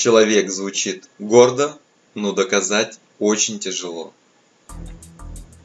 Человек звучит гордо, но доказать очень тяжело.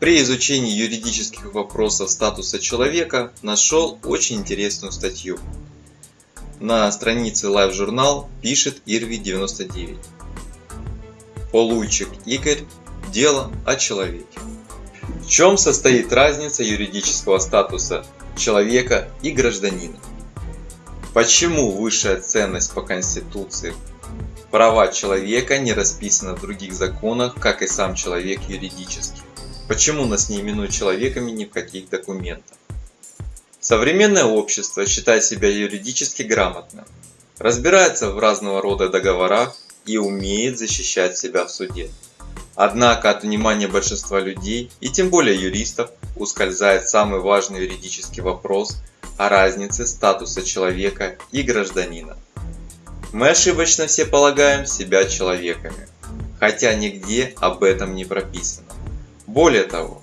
При изучении юридических вопросов статуса человека нашел очень интересную статью. На странице Live Journal пишет Ирви 99. Полуйчик Игорь. Дело о человеке. В чем состоит разница юридического статуса человека и гражданина? Почему высшая ценность по Конституции права человека не расписаны в других законах, как и сам человек юридически? Почему нас не именуют человеками ни в каких документах? Современное общество считает себя юридически грамотным, разбирается в разного рода договорах и умеет защищать себя в суде. Однако от внимания большинства людей, и тем более юристов, ускользает самый важный юридический вопрос о разнице статуса человека и гражданина. Мы ошибочно все полагаем себя человеками, хотя нигде об этом не прописано. Более того,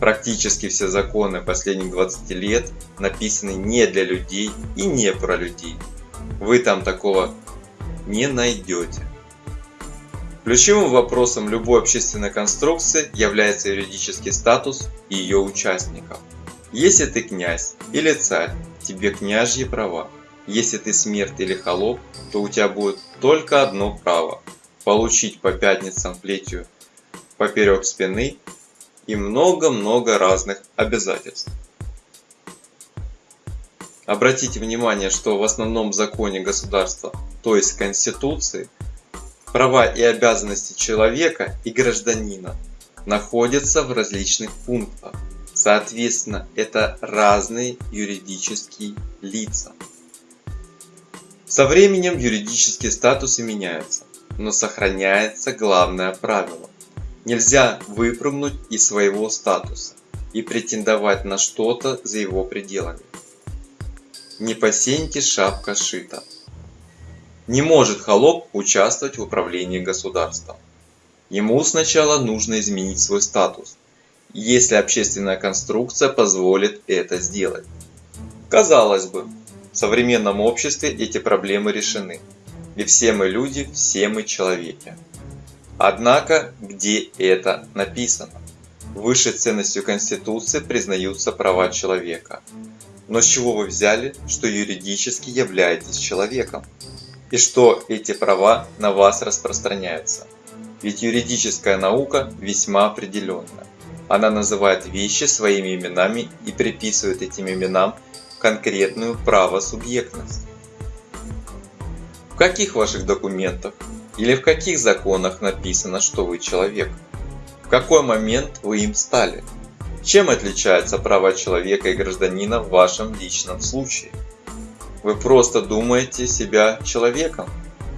практически все законы последних 20 лет написаны не для людей и не про людей. Вы там такого не найдете. Ключевым вопросом любой общественной конструкции является юридический статус ее участников. Если ты князь или царь, тебе княжьи права. Если ты смерть или холоп, то у тебя будет только одно право – получить по пятницам плетью поперек спины и много-много разных обязательств. Обратите внимание, что в основном законе государства, то есть Конституции, права и обязанности человека и гражданина находятся в различных пунктах. Соответственно, это разные юридические лица. Со временем юридические статусы меняются, но сохраняется главное правило. Нельзя выпрыгнуть из своего статуса и претендовать на что-то за его пределами. Не по шапка шита. Не может холоп участвовать в управлении государством. Ему сначала нужно изменить свой статус, если общественная конструкция позволит это сделать. Казалось бы, в современном обществе эти проблемы решены. И все мы люди, все мы человеки. Однако, где это написано? Высшей ценностью Конституции признаются права человека. Но с чего вы взяли, что юридически являетесь человеком? И что эти права на вас распространяются? Ведь юридическая наука весьма определенная. Она называет вещи своими именами и приписывает этим именам конкретную правосубъектность. В каких ваших документах или в каких законах написано, что вы человек? В какой момент вы им стали? Чем отличаются права человека и гражданина в вашем личном случае? Вы просто думаете себя человеком,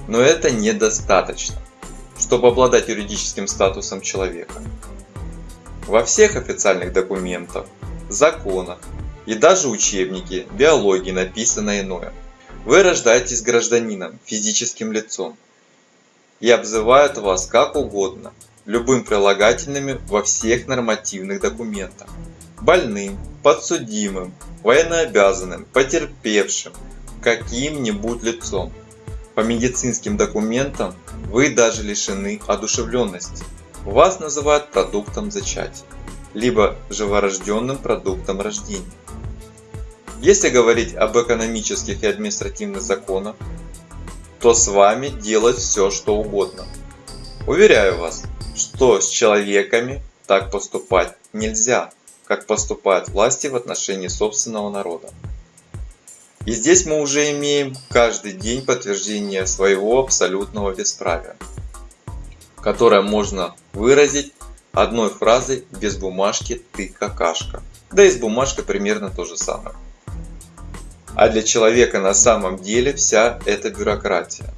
но это недостаточно, чтобы обладать юридическим статусом человека. Во всех официальных документах, законах и даже учебнике биологии написано иное. Вы рождаетесь гражданином, физическим лицом, и обзывают вас как угодно, любым прилагательными во всех нормативных документах. Больным, подсудимым, военнообязанным, потерпевшим, каким-нибудь лицом. По медицинским документам вы даже лишены одушевленности. Вас называют продуктом зачатия, либо живорожденным продуктом рождения. Если говорить об экономических и административных законах, то с вами делать все что угодно. Уверяю вас, что с человеками так поступать нельзя, как поступают власти в отношении собственного народа. И здесь мы уже имеем каждый день подтверждение своего абсолютного бесправия, которое можно выразить одной фразой без бумажки «ты какашка». Да и с бумажкой примерно то же самое. А для человека на самом деле вся эта бюрократия.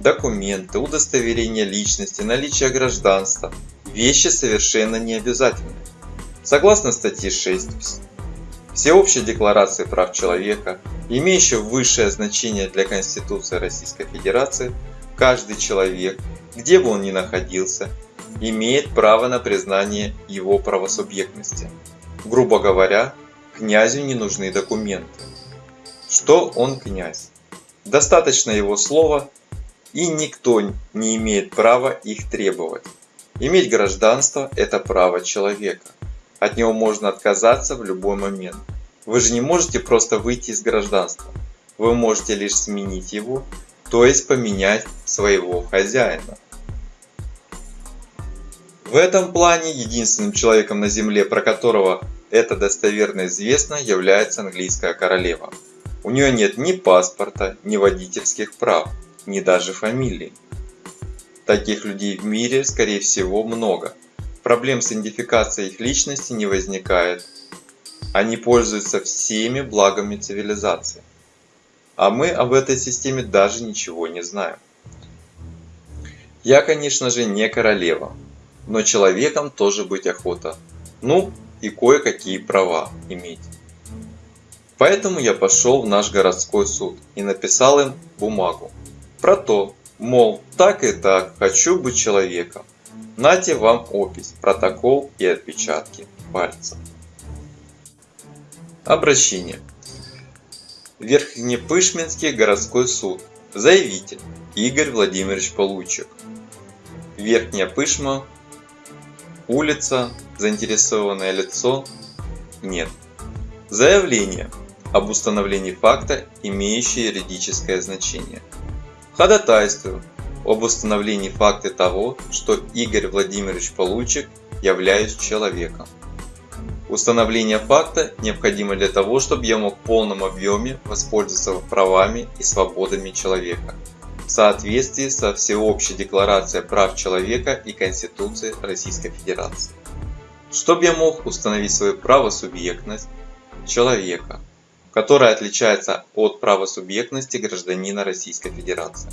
Документы, удостоверение личности, наличие гражданства – вещи совершенно необязательны. Согласно статье 6 Всеобщей декларации прав человека, имеющей высшее значение для Конституции Российской Федерации, каждый человек, где бы он ни находился, имеет право на признание его правосубъектности. Грубо говоря, князю не нужны документы. Что он князь? Достаточно его слова и никто не имеет права их требовать. Иметь гражданство – это право человека. От него можно отказаться в любой момент. Вы же не можете просто выйти из гражданства. Вы можете лишь сменить его, то есть поменять своего хозяина. В этом плане единственным человеком на Земле, про которого это достоверно известно, является английская королева. У нее нет ни паспорта, ни водительских прав, ни даже фамилии. Таких людей в мире, скорее всего, много. Проблем с идентификацией их личности не возникает. Они пользуются всеми благами цивилизации. А мы об этой системе даже ничего не знаем. Я, конечно же, не королева, но человеком тоже быть охота. Ну, и кое-какие права иметь. Поэтому я пошел в наш городской суд и написал им бумагу про то, мол, так и так, хочу быть человеком. Нате вам опись, протокол и отпечатки пальцев. Обращение. Верхнепышминский городской суд. Заявитель Игорь Владимирович Получек. Верхняя Пышма. Улица. Заинтересованное лицо. Нет. Заявление об установлении факта, имеющее юридическое значение. Ходатайствую об установлении факта того, что Игорь Владимирович Получек являюсь человеком. Установление факта необходимо для того, чтобы я мог в полном объеме воспользоваться правами и свободами человека в соответствии со Всеобщей декларацией прав человека и Конституцией Российской Федерации. Чтобы я мог установить свою правосубъектность человека, которая отличается от правосубъектности гражданина Российской Федерации.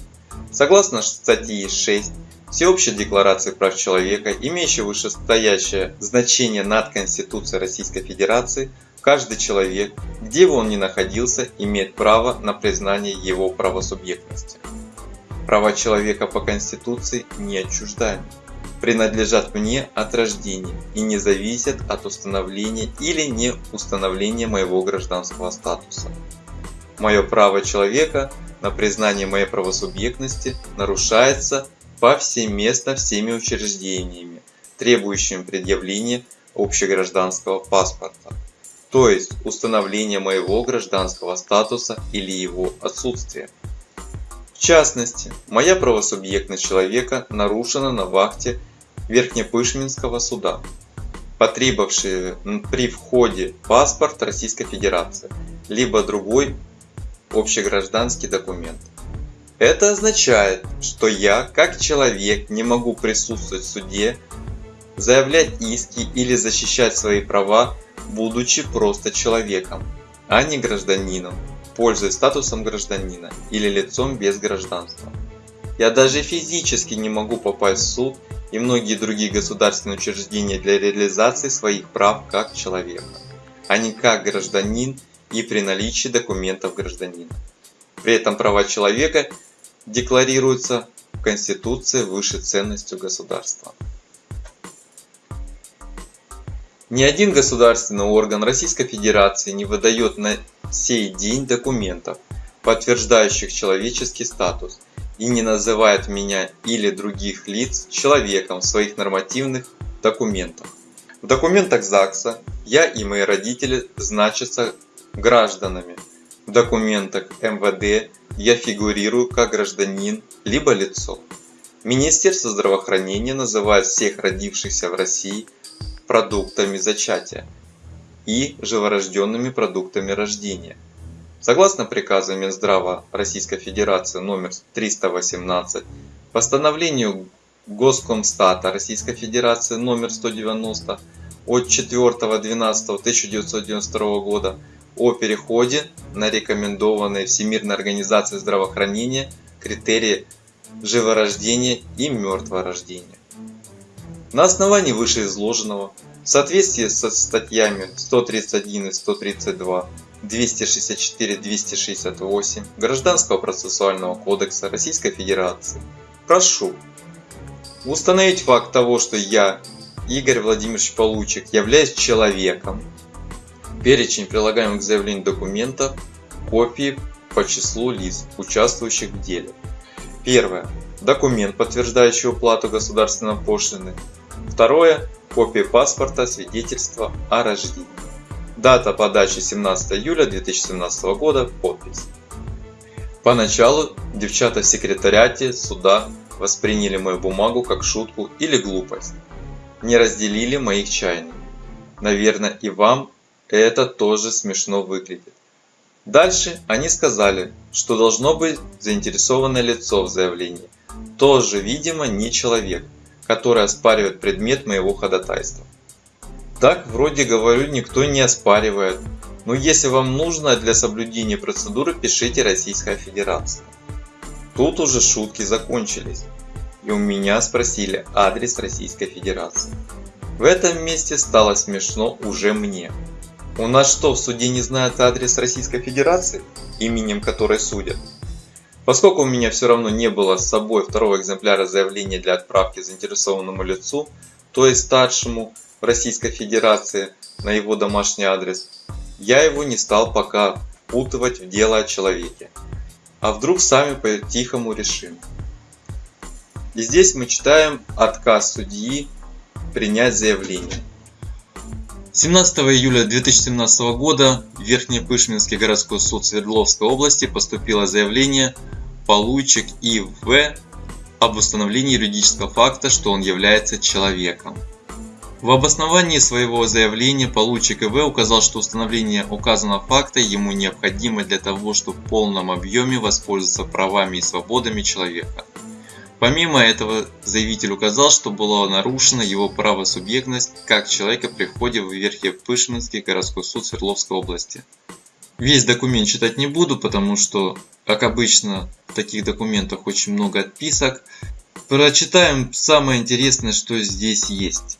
Согласно статьи 6 Всеобщей декларации прав человека, имеющей вышестоящее значение над Конституцией Российской Федерации, каждый человек, где бы он ни находился, имеет право на признание его правосубъектности. Права человека по Конституции не принадлежат мне от рождения и не зависят от установления или не установления моего гражданского статуса. Мое право человека на признание моей правосубъектности нарушается повсеместно всеми учреждениями, требующими предъявления общегражданского паспорта, то есть установления моего гражданского статуса или его отсутствия. В частности, моя правосубъектность человека нарушена на вахте Верхнепышминского суда, потребовавшие при входе паспорт Российской Федерации, либо другой общегражданский документ. Это означает, что я, как человек, не могу присутствовать в суде, заявлять иски или защищать свои права, будучи просто человеком, а не гражданином пользуясь статусом гражданина или лицом без гражданства. Я даже физически не могу попасть в суд и многие другие государственные учреждения для реализации своих прав как человека, а не как гражданин и при наличии документов гражданина. При этом права человека декларируются в Конституции выше ценностью государства. Ни один государственный орган Российской Федерации не выдает на сей день документов, подтверждающих человеческий статус, и не называет меня или других лиц человеком в своих нормативных документах. В документах ЗАГСа я и мои родители значатся гражданами. В документах МВД я фигурирую как гражданин либо лицо. Министерство здравоохранения называет всех родившихся в России продуктами зачатия и живорожденными продуктами рождения. Согласно приказу Минздрава Российской Федерации номер 318, постановлению Госкомстата Российской Федерации номер 190 от 4.12.1992 года о переходе на рекомендованные Всемирной организацией здравоохранения критерии живорождения и мертворождения. На основании вышеизложенного, в соответствии со статьями 131 и 132, 264-268 Гражданского процессуального кодекса Российской Федерации, прошу установить факт того, что я, Игорь Владимирович Получек, являюсь человеком, перечень прилагаемых к заявлению документов, копии по числу лиц, участвующих в деле. Первое. Документ, подтверждающий уплату государственной пошлины. Второе. Копия паспорта, свидетельства о рождении. Дата подачи 17 июля 2017 года. Подпись. Поначалу девчата в секретариате суда восприняли мою бумагу как шутку или глупость. Не разделили моих чаяний. Наверное, и вам это тоже смешно выглядит. Дальше они сказали, что должно быть заинтересованное лицо в заявлении. Тоже, видимо, не человек, который оспаривает предмет моего ходатайства. Так, вроде говорю, никто не оспаривает. Но если вам нужно для соблюдения процедуры, пишите Российская Федерация. Тут уже шутки закончились. И у меня спросили адрес Российской Федерации. В этом месте стало смешно уже мне. У нас что, в суде не знают адрес Российской Федерации, именем которой судят? Поскольку у меня все равно не было с собой второго экземпляра заявления для отправки заинтересованному лицу, то есть старшему в Российской Федерации на его домашний адрес, я его не стал пока впутывать в дело о человеке. А вдруг сами по-тихому решим. И здесь мы читаем отказ судьи принять заявление. 17 июля 2017 года в Верхнепышминский городской суд Свердловской области поступило заявление Полуйчик И.В. об установлении юридического факта, что он является человеком. В обосновании своего заявления Полуйчик И.В. указал, что установление указанного факта ему необходимо для того, чтобы в полном объеме воспользоваться правами и свободами человека. Помимо этого, заявитель указал, что была нарушена его правосубъектность как человека при входе в Верхнепышминский городской суд Свердловской области. Весь документ читать не буду, потому что, как обычно, в таких документах очень много отписок. Прочитаем самое интересное, что здесь есть.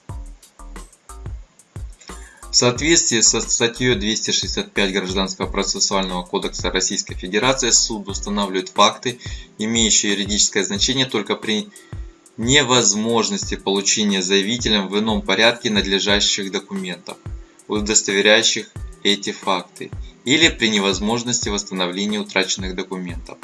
В соответствии со статьей 265 Гражданского процессуального кодекса Российской Федерации суд устанавливает факты, имеющие юридическое значение только при невозможности получения заявителем в ином порядке надлежащих документов, удостоверяющих эти факты, или при невозможности восстановления утраченных документов.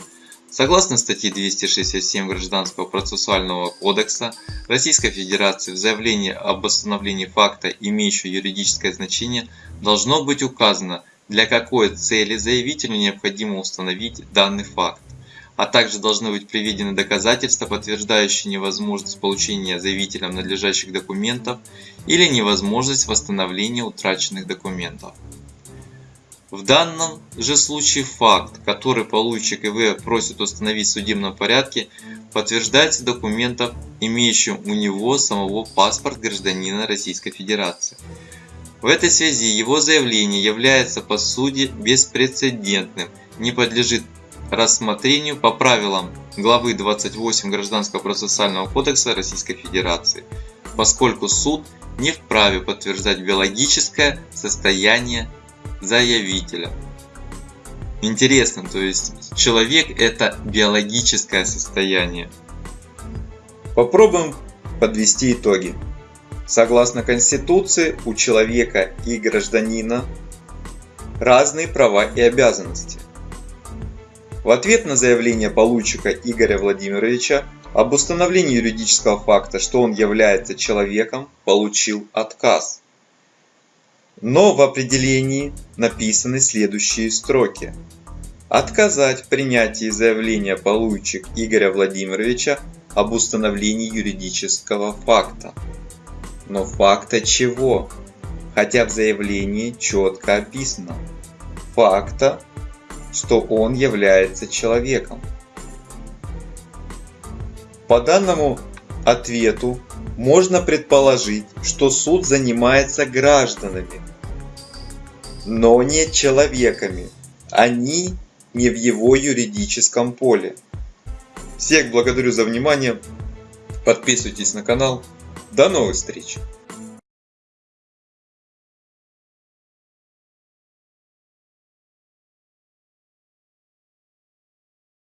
Согласно статье 267 Гражданского процессуального кодекса Российской Федерации в заявлении об установлении факта, имеющего юридическое значение, должно быть указано, для какой цели заявителю необходимо установить данный факт, а также должны быть приведены доказательства, подтверждающие невозможность получения заявителем надлежащих документов или невозможность восстановления утраченных документов. В данном же случае факт, который получик ИВ просит установить в судебном порядке, подтверждается документом, имеющим у него самого паспорт гражданина Российской Федерации. В этой связи его заявление является по сути беспрецедентным, не подлежит рассмотрению по правилам главы 28 Гражданского процессуального кодекса Российской Федерации, поскольку суд не вправе подтверждать биологическое состояние заявителя. Интересно, то есть человек это биологическое состояние. Попробуем подвести итоги. Согласно Конституции, у человека и гражданина разные права и обязанности. В ответ на заявление получика Игоря Владимировича об установлении юридического факта, что он является человеком, получил отказ. Но в определении написаны следующие строки. Отказать в принятии заявления получик Игоря Владимировича об установлении юридического факта. Но факта чего? Хотя в заявлении четко описано. Факта, что он является человеком. По данному ответу можно предположить, что суд занимается гражданами, но не человеками. Они не в его юридическом поле. Всех благодарю за внимание. Подписывайтесь на канал. До новых встреч!